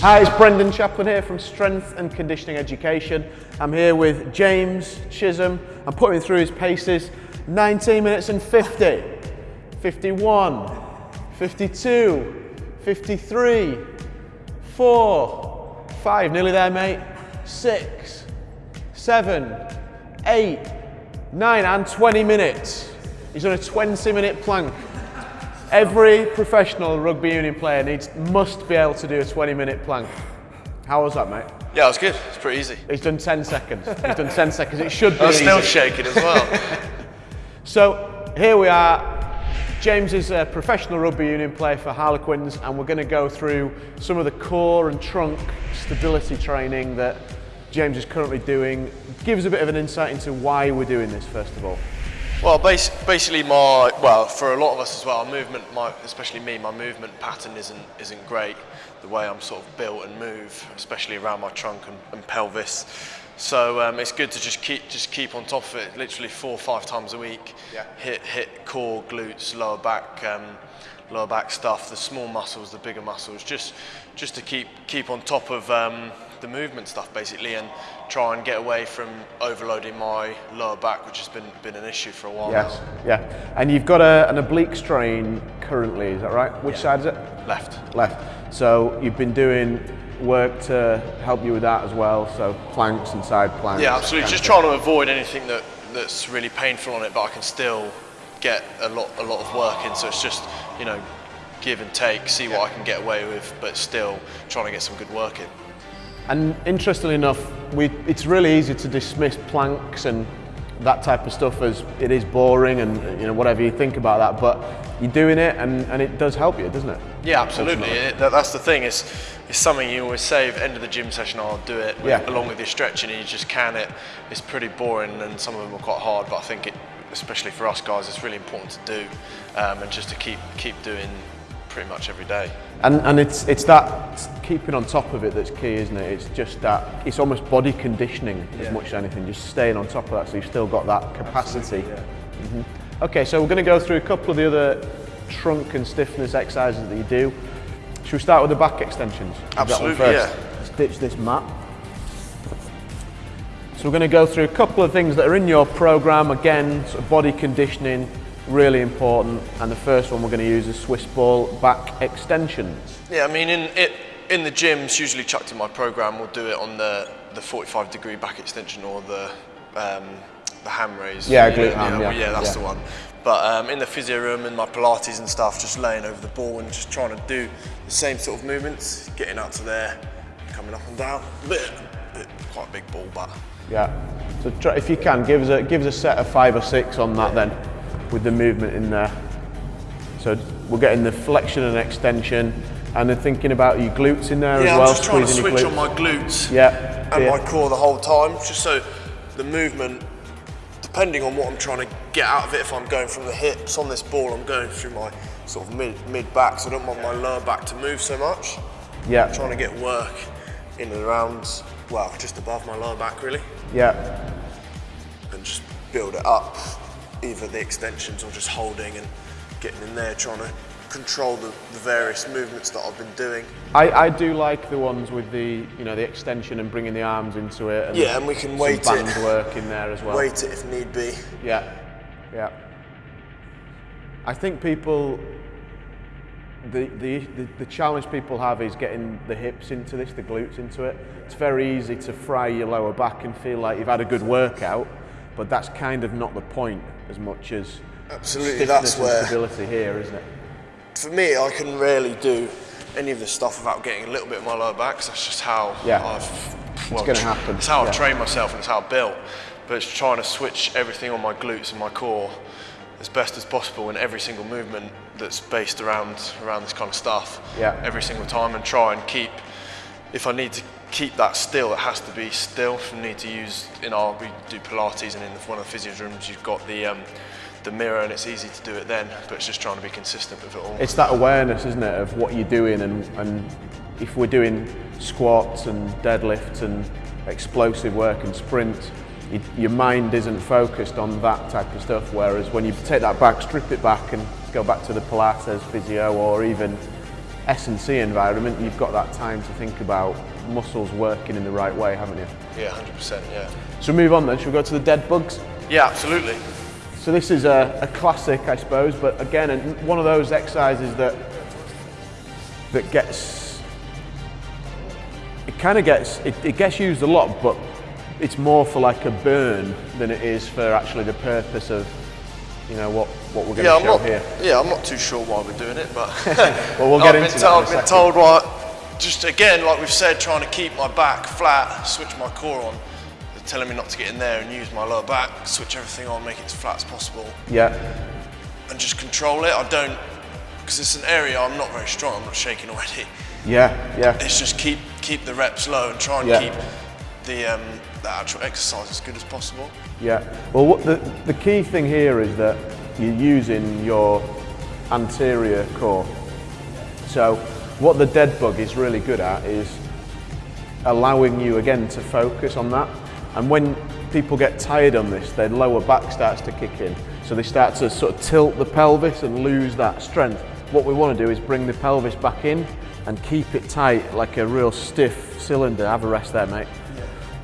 Hi, it's Brendan Chaplin here from Strength and Conditioning Education. I'm here with James Chisholm. I'm putting him through his paces. 19 minutes and 50, 51, 52, 53, 4, 5, nearly there, mate, 6, 7, 8, 9, and 20 minutes. He's done a 20 minute plank. Every professional rugby union player needs must be able to do a 20 minute plank. How was that, mate? Yeah, it was good. It's pretty easy. He's done 10 seconds. He's done 10 seconds. It should be I was still shaking as well. So here we are. James is a professional rugby union player for Harlequins and we're going to go through some of the core and trunk stability training that James is currently doing. Give us a bit of an insight into why we're doing this first of all. Well, bas- basically, my well, for a lot of us as well, movement, my, especially me, my movement pattern isn't isn't great. The way I'm sort of built and move, especially around my trunk and, and pelvis. So um, it's good to just keep just keep on top of it. Literally four or five times a week. Yeah. Hit hit core, glutes, lower back. Um, lower back stuff, the small muscles, the bigger muscles, just just to keep keep on top of um, the movement stuff basically, and try and get away from overloading my lower back, which has been been an issue for a while Yes. Yeah. And you've got a, an oblique strain currently, is that right? Which side is it? Left. Left. So you've been doing work to help you with that as well. So planks and side planks. Yeah, absolutely. Just trying to avoid anything that that's really painful on it, but I can still get a lot a lot of work in. So it's just you know give and take, see what I can get away with, but still trying to get some good work in. And interestingly enough, we, it's really easy to dismiss planks and that type of stuff as it is boring and you know whatever you think about that, but you're doing it and, and it does help you, doesn't it? Yeah, absolutely. It, that, that's the thing. It's, it's something you always say. End of the gym session, I'll do it with, Yeah. along with your stretching, and you just can it. It's pretty boring, and some of them are quite hard. But I think it, especially for us guys, it's really important to do, um, and just to keep keep doing pretty much every day. And, and it's, it's that keeping on top of it that's key, isn't it? It's just that, it's almost body conditioning as much as anything, just staying on top of that so you've still got that capacity. Mhm. Okay, so we're going to go through a couple of the other trunk and stiffness exercises that you do. Should we start with the back extensions? Is Absolutely, first? yeah. Let's ditch this mat. So we're going to go through a couple of things that are in your program. Again, sort of body conditioning, really important. And the first one we're going to use is Swiss ball back extensions. Yeah, I mean, in it in the gyms, usually chucked in my program, we'll do it on the the 45 degree back extension or the um, the ham raise. Yeah, glute ham, yeah, that's yeah. the one. But um, in the physio room, and my Pilates and stuff, just laying over the ball and just trying to do the same sort of movements, getting out to there, coming up and down. Bit, bit quite a big ball, but Yeah. So try, if you can, give us a give us a set of five or six on that then, with the movement in there. So we're getting the flexion and extension, and then thinking about your glutes in there yeah, as well. I'm just trying to switch on my glutes. Yeah. and yeah. my core the whole time, just so the movement, depending on what I'm trying to get out of it, if I'm going from the hips on this ball, I'm going through my sort of mid mid back, so I don't want my lower back to move so much. yeah. trying to get work in and around, well, just above my lower back really, Yeah. and just build it up, either the extensions or just holding and getting in there, trying to control the, the various movements that I've been doing. I, I do like the ones with the you know the extension and bringing the arms into it. And Yeah, and we can weight band it. work in there as well. Weight it if need be. Yeah, yeah. I think people, the, the, the, the challenge people have is getting the hips into this, the glutes into it. It's very easy to fry your lower back and feel like you've had a good workout, but that's kind of not the point as much as Absolutely, that's where- stability here, isn't it? For me, I can rarely do any of this stuff without getting a little bit of my lower back. that's just how Yeah. I've. Well, gonna happen, It's how yeah. I've trained myself and it's how I've built. But it's trying to switch everything on my glutes and my core as best as possible in every single movement that's based around around this kind of stuff. Yeah. Every single time and try and keep. If I need to keep that still, it has to be still. I need to use in our we do Pilates and in one of the physio rooms you've got the. Um, the mirror and it's easy to do it then, but it's just trying to be consistent with it all. It's that awareness, isn't it, of what you're doing, and, and if we're doing squats and deadlifts and explosive work and sprints, y your mind isn't focused on that type of stuff. Whereas when you take that back, strip it back, and go back to the Pilates physio or even S&C environment, you've got that time to think about muscles working in the right way, haven't you? Yeah, 100%. Yeah. So move on then, shall we go to the dead bugs? Yeah, absolutely. So this is a, a classic, I suppose, but again, one of those exercises that that gets it kind of gets it, it gets used a lot, but it's more for like a burn than it is for actually the purpose of you know what what we're going yeah, to show not, here. Yeah, I'm not too sure why we're doing it, but Well, we'll get I've into been that told, in been told why. Just again, like we've said, trying to keep my back flat, switch my core on. They're telling me not to get in there and use my lower back, switch everything on, make it as flat as possible, Yeah, and just control it. I don't, because it's an area I'm not very strong. I'm not shaking already. yeah, yeah. It's just keep keep the reps low and try and Yeah. keep the um, the actual exercise as good as possible. Yeah. Well, what the, the key thing here is that you're using your anterior core. So what the dead bug is really good at is allowing you again to focus on that. And when people get tired on this, their lower back starts to kick in. So they start to sort of tilt the pelvis and lose that strength. What we want to do is bring the pelvis back in and keep it tight like a real stiff cylinder. Have a rest there, mate.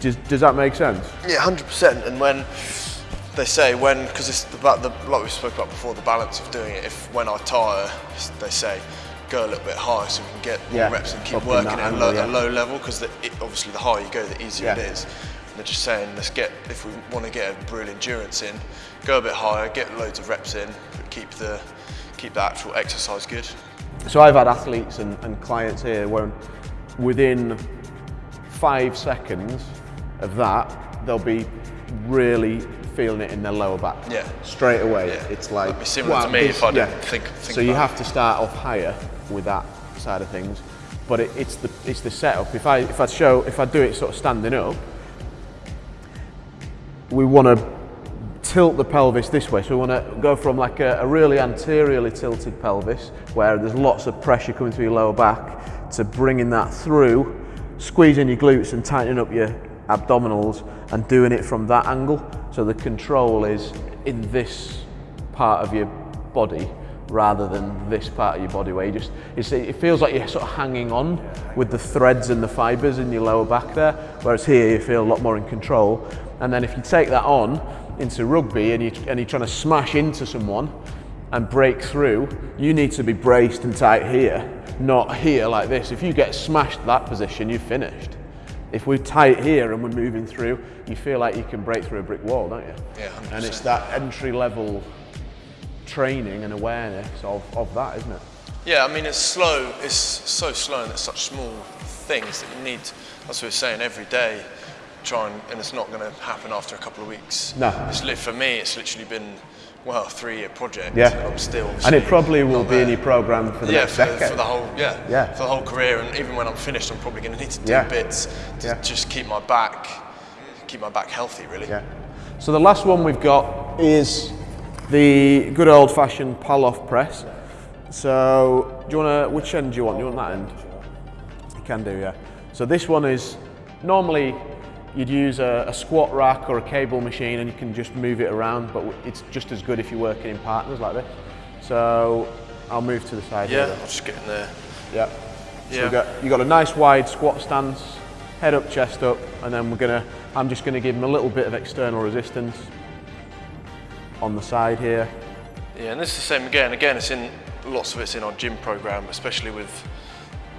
Does, does that make sense? Yeah, hundred percent. And when they say when, because it's about the like we spoke about before, the balance of doing it. If when I tire, they say go a little bit higher so we can get more Yeah, reps and keep up working at a angle, low, yeah. low level. Because obviously the higher you go, the easier it Yeah. is. And they're just saying let's get if we want to get a real endurance in, go a bit higher, get loads of reps in, but keep the keep the actual exercise good. So I've had athletes and, and clients here where within five seconds of that, they'll be really feeling it in their lower back. Yeah. Straight away. Yeah. It's like That'd be similar to me this- if I didn't think- think So you have to start off higher with that side of things. But it, it's the it's the setup. If I if I show if I do it sort of standing up, we want to tilt the pelvis this way. So we want to go from like a, a really anteriorly tilted pelvis where there's lots of pressure coming through your lower back to bringing that through, squeezing your glutes and tightening up your abdominals and doing it from that angle. So the control is in this part of your body rather than this part of your body where you just, it's, it feels like you're sort of hanging on with the threads and the fibres in your lower back there, whereas here you feel a lot more in control. And then if you take that on into rugby and, you, and you're trying to smash into someone and break through, you need to be braced and tight here, not here like this. If you get smashed that position, you're finished. If we're tight here and we're moving through, you feel like you can break through a brick wall, don't you? Yeah, 100%. And it's that entry level training and awareness of, of that, isn't it? Yeah, I mean it's slow. It's so slow, and it's such small things that you need. That's what we're saying every day. Try and, and it's not going to happen after a couple of weeks. No. It's lit for me. It's literally been well a three-year project. Yeah. and I'm still. And it probably will be in your program for the yeah, next for, decade. for the whole yeah, Yeah. for the whole career, and even when I'm finished, I'm probably going to need to do Yeah. bits to Yeah. just keep my back, keep my back healthy, really. Yeah. So the last one we've got is the good old fashioned Pallof press. So do you want to, which end do you want? Do you want that end? You can do, yeah. So this one is normally you'd use a, a squat rack or a cable machine and you can just move it around, but it's just as good if you're working in partners like this. So I'll move to the side Yeah. I'll just get in there. Yeah. So Yeah. got you got a nice wide squat stance, head up, chest up, and then we're gonna. I'm just gonna give him a little bit of external resistance on the side here. Yeah, and this is the same again. Again, it's in lots of it's in our gym program, especially with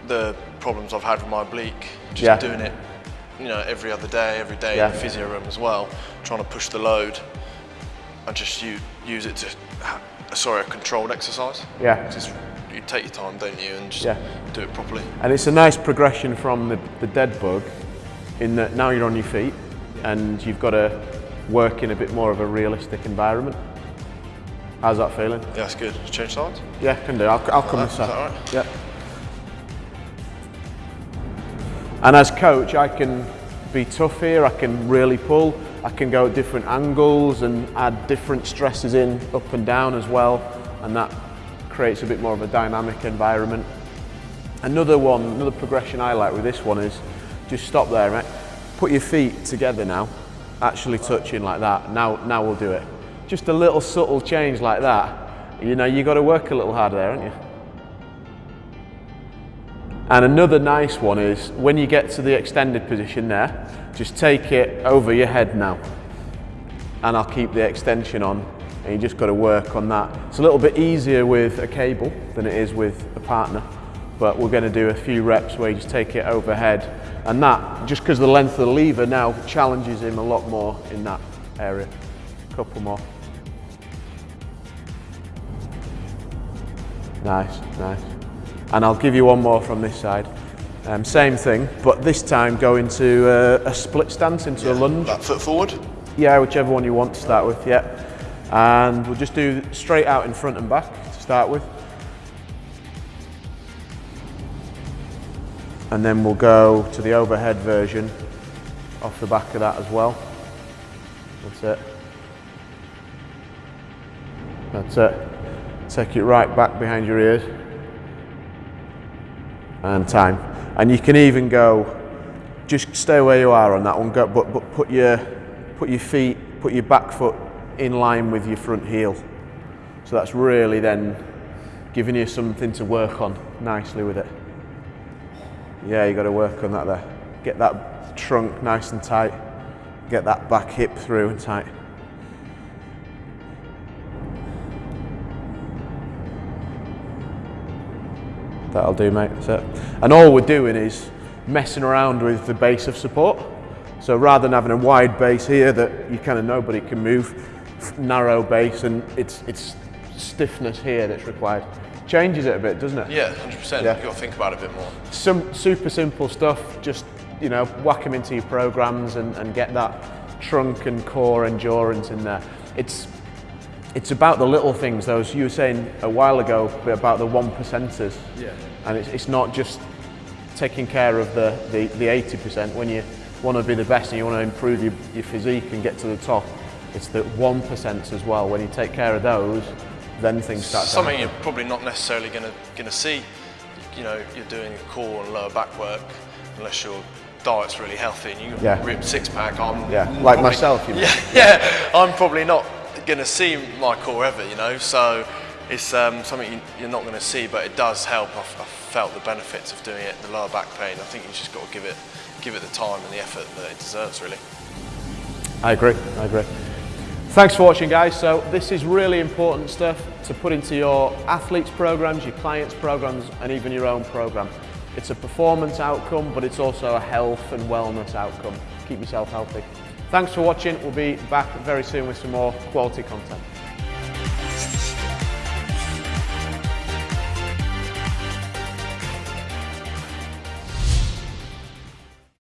the problems I've had with my oblique. Just Yeah. doing it, you know, every other day, every day Yeah. in the physio room as well, trying to push the load. I just u- use it to, sorry, a controlled exercise. Yeah. Just you take your time, don't you, and just Yeah. do it properly. And it's a nice progression from the, the dead bug, in that now you're on your feet, and you've got to work in a bit more of a realistic environment. How's that feeling? Yeah, that's good. Change sides. Yeah, can do. I'll, I'll come that- this is that side. all right? Yeah. And as coach, I can be tough here. I can really pull. I can go at different angles and add different stresses in up and down as well, and that creates a bit more of a dynamic environment. Another one, another progression I like with this one is just stop there, mate. Put your feet together now, actually touching like that. Now, now we'll do it. Just a little subtle change like that. You know, you got to work a little harder there, haven't you? And another nice one is when you get to the extended position there, just take it over your head now. And I'll keep the extension on and you just got to work on that. It's a little bit easier with a cable than it is with a partner, but we're going to do a few reps where you just take it overhead and that, just because the length of the lever now challenges him a lot more in that area. A couple more. Nice, nice. And I'll give you one more from this side. Um, same thing, but this time go into uh, a split stance, into yeah, a lunge. That foot forward? Yeah, whichever one you want to start with, yeah. And we'll just do straight out in front and back to start with. And then we'll go to the overhead version off the back of that as well. That's it. That's it. Take it right back behind your ears. And time. And you can even go, just stay where you are on that one, go, but, but put, your, put your feet, put your back foot in line with your front heel. So that's really then giving you something to work on nicely with it. Yeah, you got to work on that there. Get that trunk nice and tight. Get that back hip through and tight. That'll do, mate. That's it. And all we're doing is messing around with the base of support. So rather than having a wide base here that you kind of nobody can move, narrow base and it's, it's stiffness here that's required. Changes it a bit, doesn't it? Yeah, 100%. Yeah. You've got to think about it a bit more. Some super simple stuff, just, you know, whack them into your programs and, and get that trunk and core endurance in there. It's, it's about the little things, those you were saying a while ago about the one percenters. Yeah. And it's, it's not just taking care of the, the, the 80% when you want to be the best and you want to improve your, your physique and get to the top it's the 1% as well. When you take care of those, then things start Something you're probably not necessarily going to going to see. You know, you're doing core and lower back work unless your diet's really healthy and you yeah. ripped six pack. I'm yeah, like myself. You know. Yeah, yeah. I'm probably not going to see my core ever. You know, so it's um, something you're not going to see, but it does help. I've, I've, felt the benefits of doing it. The lower back pain. I think you just got to give it give it the time and the effort that it deserves. Really. I agree. I agree. Thanks for watching guys. So this is really important stuff to put into your athletes programs, your clients programs and even your own program. It's a performance outcome but it's also a health and wellness outcome. Keep yourself healthy. Thanks for watching. We'll be back very soon with some more quality content.